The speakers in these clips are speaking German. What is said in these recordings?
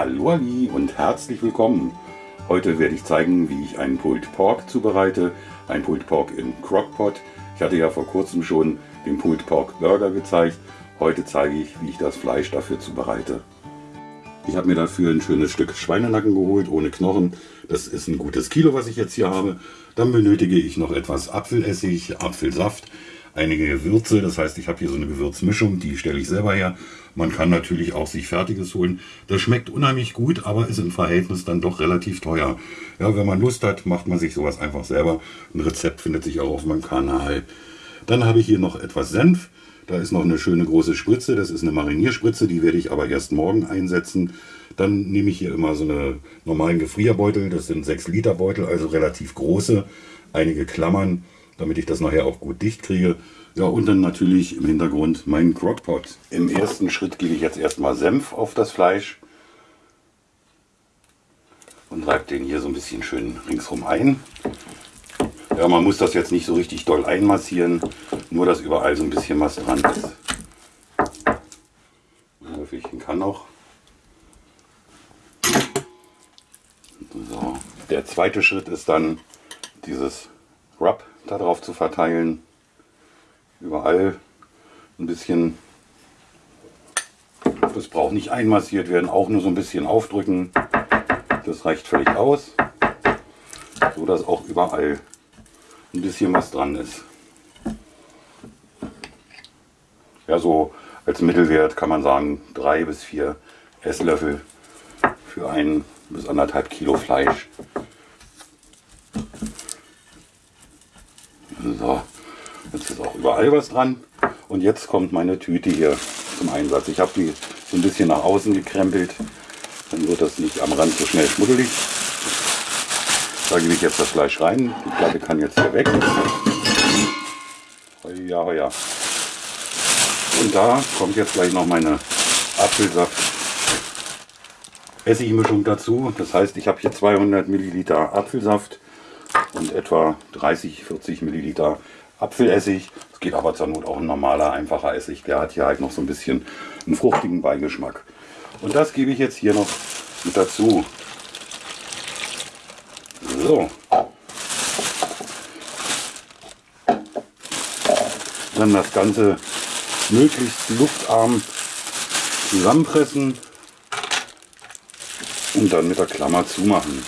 Hallo und herzlich willkommen. Heute werde ich zeigen, wie ich einen Pulled Pork zubereite. Ein Pulled Pork in Crockpot. Ich hatte ja vor kurzem schon den Pulled Pork Burger gezeigt. Heute zeige ich, wie ich das Fleisch dafür zubereite. Ich habe mir dafür ein schönes Stück Schweinenacken geholt, ohne Knochen. Das ist ein gutes Kilo, was ich jetzt hier habe. Dann benötige ich noch etwas Apfelessig, Apfelsaft, einige Gewürze. Das heißt, ich habe hier so eine Gewürzmischung, die stelle ich selber her. Man kann natürlich auch sich Fertiges holen. Das schmeckt unheimlich gut, aber ist im Verhältnis dann doch relativ teuer. Ja, wenn man Lust hat, macht man sich sowas einfach selber. Ein Rezept findet sich auch auf meinem Kanal. Dann habe ich hier noch etwas Senf. Da ist noch eine schöne große Spritze, das ist eine Marinierspritze, die werde ich aber erst morgen einsetzen. Dann nehme ich hier immer so eine normalen Gefrierbeutel, das sind 6 Liter Beutel, also relativ große, einige Klammern, damit ich das nachher auch gut dicht kriege. Ja, und dann natürlich im Hintergrund mein Crockpot. Im ersten Schritt gebe ich jetzt erstmal Senf auf das Fleisch und reibe den hier so ein bisschen schön ringsrum ein. Ja, man muss das jetzt nicht so richtig doll einmassieren, nur dass überall so ein bisschen was dran ist. Ein Löffelchen kann noch. So. Der zweite Schritt ist dann dieses Rub darauf zu verteilen. Überall ein bisschen. Das braucht nicht einmassiert werden, auch nur so ein bisschen aufdrücken. Das reicht völlig aus, so dass auch überall ein bisschen was dran ist. Ja, so als Mittelwert kann man sagen, drei bis vier Esslöffel für ein bis anderthalb Kilo Fleisch. So, jetzt ist auch überall was dran. Und jetzt kommt meine Tüte hier zum Einsatz. Ich habe die so ein bisschen nach außen gekrempelt. Dann wird das nicht am Rand so schnell schmuddelig. Da gebe ich jetzt das Fleisch rein. Die Platte kann jetzt hier weg. Ja, ja. Und da kommt jetzt gleich noch meine Apfelsaft Essigmischung dazu. Das heißt, ich habe hier 200 Milliliter Apfelsaft und etwa 30, 40 Milliliter Apfelessig. Es geht aber zur Not auch ein normaler, einfacher Essig. Der hat hier halt noch so ein bisschen einen fruchtigen Beigeschmack. Und das gebe ich jetzt hier noch mit dazu. So. Dann das Ganze möglichst luftarm zusammenpressen und dann mit der Klammer zumachen.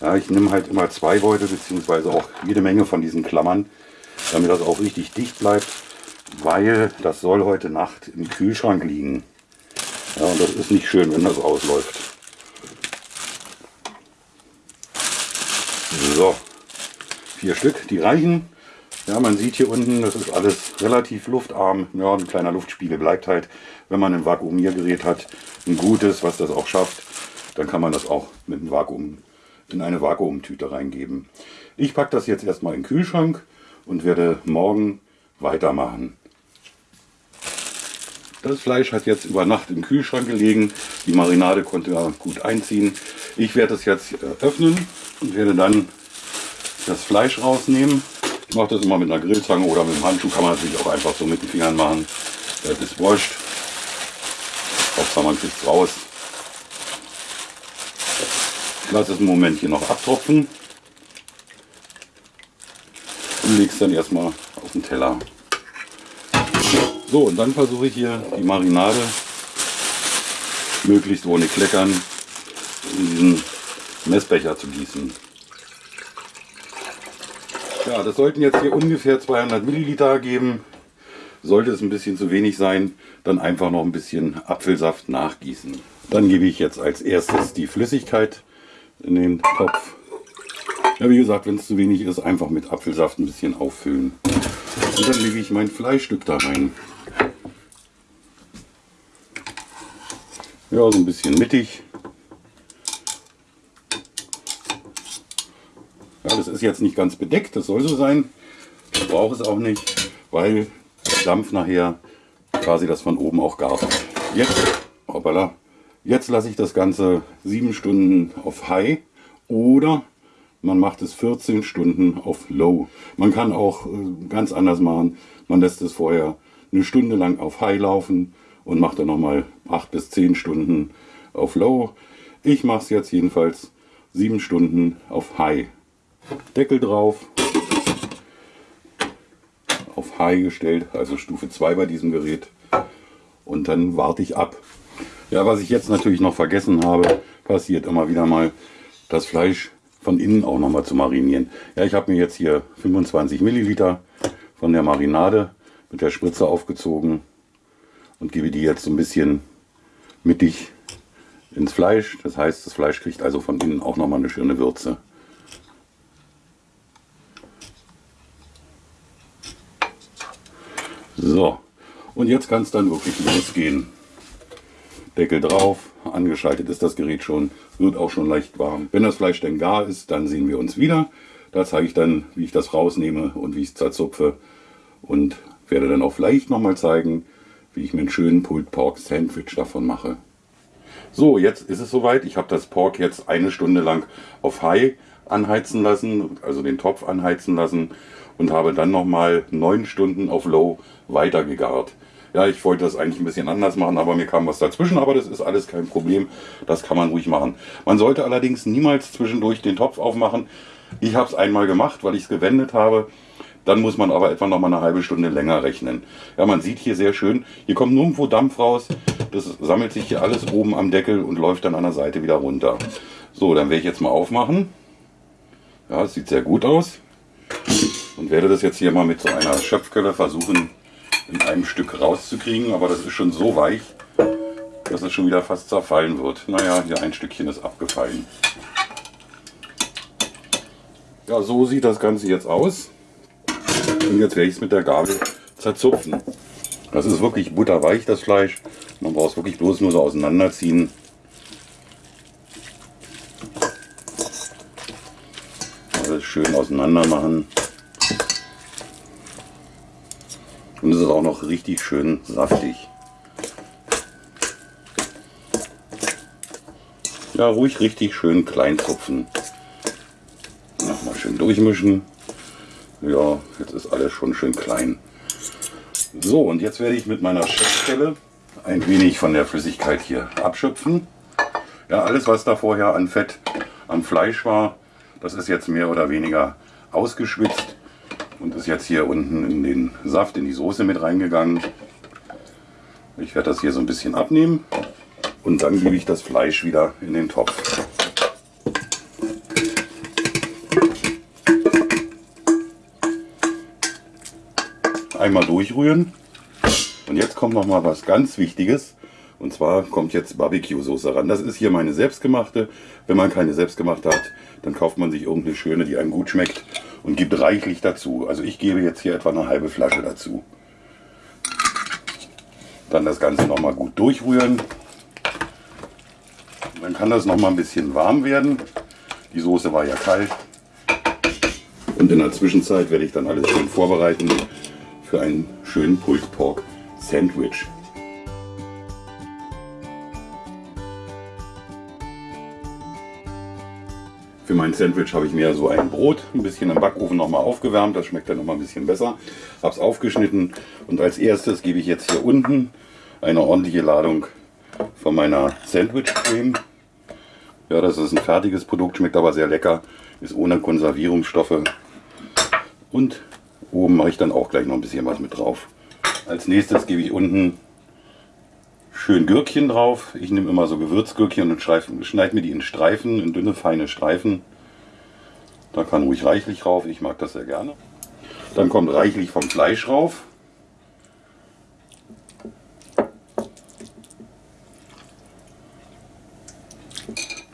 Ja, ich nehme halt immer zwei Beutel beziehungsweise auch jede Menge von diesen Klammern, damit das auch richtig dicht bleibt, weil das soll heute Nacht im Kühlschrank liegen. Ja, und das ist nicht schön, wenn das ausläuft. So, vier Stück, die reichen. Ja, man sieht hier unten, das ist alles relativ luftarm. Ja, ein kleiner Luftspiegel bleibt halt, wenn man ein Vakuumiergerät hat, ein gutes, was das auch schafft. Dann kann man das auch mit einem Vakuum in eine Vakuumtüte reingeben. Ich packe das jetzt erstmal in den Kühlschrank und werde morgen weitermachen. Das Fleisch hat jetzt über Nacht im Kühlschrank gelegen. Die Marinade konnte gut einziehen. Ich werde es jetzt öffnen und werde dann das Fleisch rausnehmen. Ich mache das immer mit einer Grillzange oder mit einem Handschuh, kann man natürlich auch einfach so mit den Fingern machen. Das ist wurscht. Hauptsache man kriegt es raus. Ich lasse es einen Moment hier noch abtropfen und lege es dann erstmal auf den Teller. So, und dann versuche ich hier die Marinade möglichst ohne Kleckern in diesen Messbecher zu gießen. Ja, das sollten jetzt hier ungefähr 200 Milliliter geben. Sollte es ein bisschen zu wenig sein, dann einfach noch ein bisschen Apfelsaft nachgießen. Dann gebe ich jetzt als erstes die Flüssigkeit in den Topf. Ja, wie gesagt, wenn es zu wenig ist, einfach mit Apfelsaft ein bisschen auffüllen. Und dann lege ich mein Fleischstück da rein. Ja, so ein bisschen mittig. Ja, das ist jetzt nicht ganz bedeckt, das soll so sein. Ich brauche es auch nicht, weil der Dampf nachher quasi das von oben auch gart. Jetzt, hoppala, jetzt lasse ich das Ganze sieben Stunden auf High oder man macht es 14 Stunden auf Low. Man kann auch äh, ganz anders machen. Man lässt es vorher eine Stunde lang auf High laufen und macht dann nochmal 8 bis 10 Stunden auf Low. Ich mache es jetzt jedenfalls 7 Stunden auf High. Deckel drauf. Auf High gestellt, also Stufe 2 bei diesem Gerät. Und dann warte ich ab. Ja, was ich jetzt natürlich noch vergessen habe, passiert immer wieder mal, das Fleisch von innen auch noch mal zu marinieren. Ja, ich habe mir jetzt hier 25 Milliliter von der Marinade mit der Spritze aufgezogen und gebe die jetzt so ein bisschen mittig ins Fleisch. Das heißt, das Fleisch kriegt also von innen auch noch mal eine schöne Würze. So, und jetzt kann es dann wirklich losgehen. Deckel drauf, angeschaltet ist das Gerät schon, wird auch schon leicht warm. Wenn das Fleisch denn gar ist, dann sehen wir uns wieder. Da zeige ich dann, wie ich das rausnehme und wie ich es zerzupfe und werde dann auch vielleicht nochmal zeigen, wie ich mir einen schönen Pulled Pork Sandwich davon mache. So, jetzt ist es soweit. Ich habe das Pork jetzt eine Stunde lang auf High anheizen lassen, also den Topf anheizen lassen und habe dann nochmal neun Stunden auf Low weiter gegart. Ja, ich wollte das eigentlich ein bisschen anders machen, aber mir kam was dazwischen. Aber das ist alles kein Problem. Das kann man ruhig machen. Man sollte allerdings niemals zwischendurch den Topf aufmachen. Ich habe es einmal gemacht, weil ich es gewendet habe. Dann muss man aber etwa noch mal eine halbe Stunde länger rechnen. Ja, man sieht hier sehr schön, hier kommt nirgendwo Dampf raus. Das sammelt sich hier alles oben am Deckel und läuft dann an der Seite wieder runter. So, dann werde ich jetzt mal aufmachen. Ja, es sieht sehr gut aus. Und werde das jetzt hier mal mit so einer Schöpfkelle versuchen in einem Stück rauszukriegen, aber das ist schon so weich, dass es schon wieder fast zerfallen wird. Naja, hier ein Stückchen ist abgefallen. Ja, so sieht das Ganze jetzt aus. Und jetzt werde ich es mit der Gabel zerzupfen. Das ist wirklich butterweich, das Fleisch. Man braucht es wirklich bloß nur so auseinanderziehen. Alles schön auseinander machen. Und es ist auch noch richtig schön saftig. Ja, ruhig richtig schön klein zupfen. Nochmal schön durchmischen. Ja, jetzt ist alles schon schön klein. So, und jetzt werde ich mit meiner Schöpfstelle ein wenig von der Flüssigkeit hier abschöpfen. Ja, alles was da vorher an Fett am Fleisch war, das ist jetzt mehr oder weniger ausgeschwitzt und ist jetzt hier unten in den Saft, in die Soße mit reingegangen. Ich werde das hier so ein bisschen abnehmen und dann gebe ich das Fleisch wieder in den Topf. Einmal durchrühren und jetzt kommt noch mal was ganz Wichtiges. Und zwar kommt jetzt Barbecue-Soße ran. Das ist hier meine selbstgemachte. Wenn man keine selbstgemachte hat, dann kauft man sich irgendeine schöne, die einem gut schmeckt und gibt reichlich dazu. Also ich gebe jetzt hier etwa eine halbe Flasche dazu. Dann das Ganze noch mal gut durchrühren. Dann kann das noch mal ein bisschen warm werden. Die Soße war ja kalt. Und in der Zwischenzeit werde ich dann alles schön vorbereiten für einen schönen Pulled Pork Sandwich. Für mein Sandwich habe ich mir so ein Brot ein bisschen im Backofen nochmal aufgewärmt. Das schmeckt dann nochmal ein bisschen besser. Habe es aufgeschnitten und als erstes gebe ich jetzt hier unten eine ordentliche Ladung von meiner Sandwich-Creme. Ja, das ist ein fertiges Produkt, schmeckt aber sehr lecker, ist ohne Konservierungsstoffe. Und oben mache ich dann auch gleich noch ein bisschen was mit drauf. Als nächstes gebe ich unten schön Gürkchen drauf. Ich nehme immer so Gewürzgürkchen und schneide mir die in Streifen, in dünne, feine Streifen. Da kann ruhig reichlich rauf, ich mag das sehr gerne. Dann kommt reichlich vom Fleisch rauf.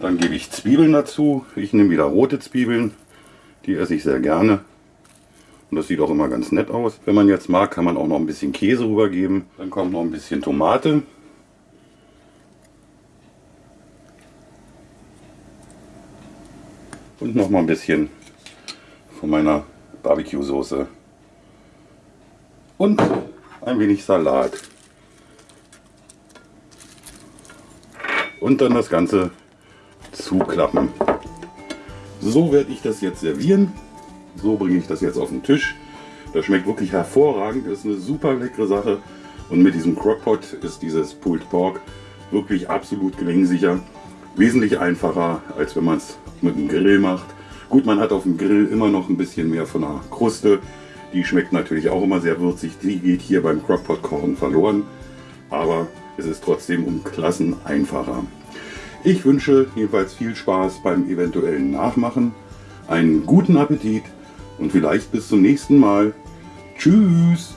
Dann gebe ich Zwiebeln dazu. Ich nehme wieder rote Zwiebeln. Die esse ich sehr gerne. Und das sieht auch immer ganz nett aus. Wenn man jetzt mag, kann man auch noch ein bisschen Käse rübergeben. Dann kommt noch ein bisschen Tomate. Und noch mal ein bisschen von meiner Barbecue-Soße und ein wenig Salat. Und dann das Ganze zuklappen. So werde ich das jetzt servieren. So bringe ich das jetzt auf den Tisch. Das schmeckt wirklich hervorragend, ist eine super leckere Sache. Und mit diesem Crockpot ist dieses Pulled Pork wirklich absolut gelingsicher. Wesentlich einfacher, als wenn man es mit dem Grill macht. Gut, man hat auf dem Grill immer noch ein bisschen mehr von der Kruste. Die schmeckt natürlich auch immer sehr würzig. Die geht hier beim Crockpot-Kochen verloren. Aber es ist trotzdem um Klassen einfacher. Ich wünsche jedenfalls viel Spaß beim eventuellen Nachmachen, einen guten Appetit und vielleicht bis zum nächsten Mal. Tschüss!